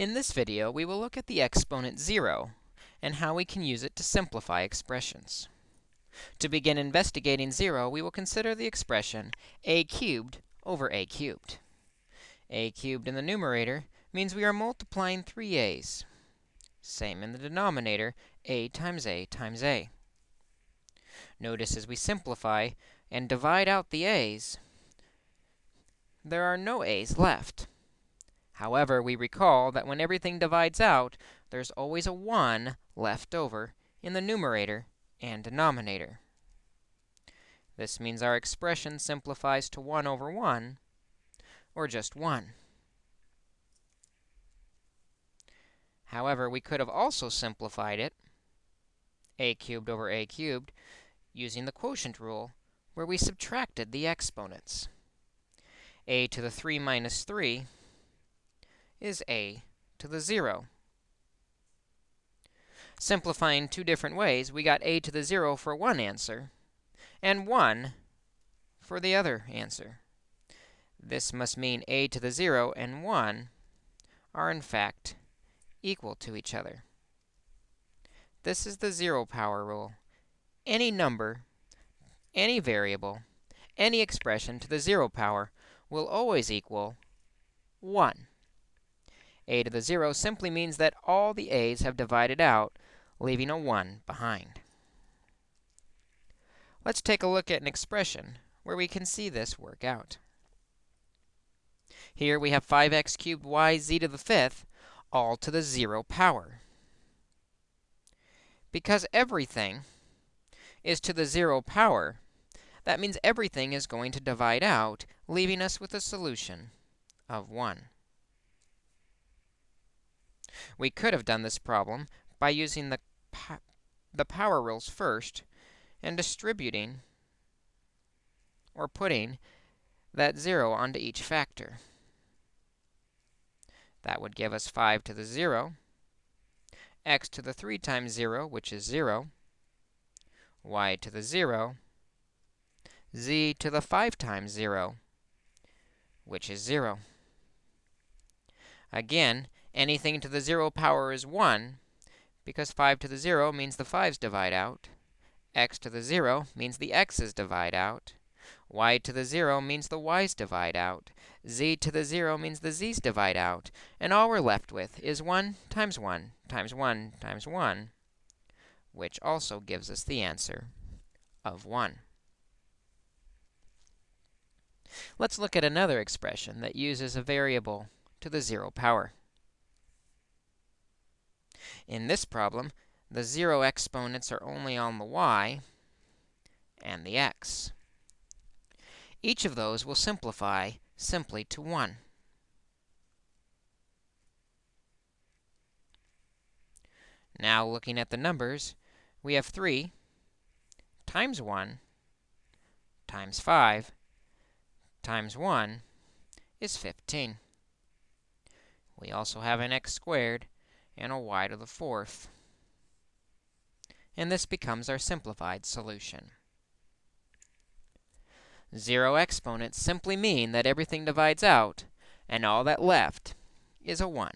In this video, we will look at the exponent 0 and how we can use it to simplify expressions. To begin investigating 0, we will consider the expression a cubed over a cubed. a cubed in the numerator means we are multiplying three a's. Same in the denominator, a times a times a. Notice as we simplify and divide out the a's, there are no a's left. However, we recall that when everything divides out, there's always a 1 left over in the numerator and denominator. This means our expression simplifies to 1 over 1, or just 1. However, we could have also simplified it, a cubed over a cubed, using the quotient rule, where we subtracted the exponents. a to the 3 minus 3 is a to the 0. Simplifying two different ways, we got a to the 0 for one answer and 1 for the other answer. This must mean a to the 0 and 1 are, in fact, equal to each other. This is the zero power rule. Any number, any variable, any expression to the zero power will always equal 1 a to the 0 simply means that all the a's have divided out, leaving a 1 behind. Let's take a look at an expression where we can see this work out. Here we have 5x cubed y z to the fifth, all to the 0 power. Because everything is to the 0 power, that means everything is going to divide out, leaving us with a solution of 1. We could have done this problem by using the, po the power rules first and distributing or putting that 0 onto each factor. That would give us 5 to the 0, x to the 3 times 0, which is 0, y to the 0, z to the 5 times 0, which is 0. Again, Anything to the 0 power is 1, because 5 to the 0 means the 5's divide out. x to the 0 means the x's divide out. y to the 0 means the y's divide out. z to the 0 means the z's divide out. And all we're left with is 1 times 1 times 1 times 1, which also gives us the answer of 1. Let's look at another expression that uses a variable to the 0 power. In this problem, the 0 exponents are only on the y and the x. Each of those will simplify simply to 1. Now, looking at the numbers, we have 3 times 1 times 5 times 1 is 15. We also have an x squared and a y to the fourth. And this becomes our simplified solution. Zero exponents simply mean that everything divides out, and all that left is a 1.